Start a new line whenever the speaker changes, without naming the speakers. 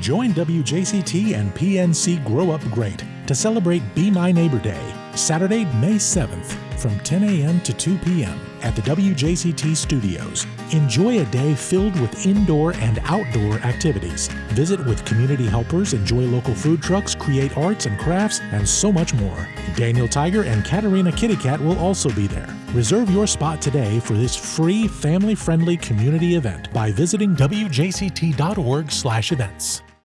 Join WJCT and PNC Grow Up Great to celebrate Be My Neighbor Day, Saturday, May 7th from 10 a.m. to 2 p.m. at the WJCT studios. Enjoy a day filled with indoor and outdoor activities. Visit with community helpers, enjoy local food trucks, create arts and crafts, and so much more. Daniel Tiger and Katerina Kittycat will also be there. Reserve your spot today for this free, family-friendly community event by visiting wjct.org/events.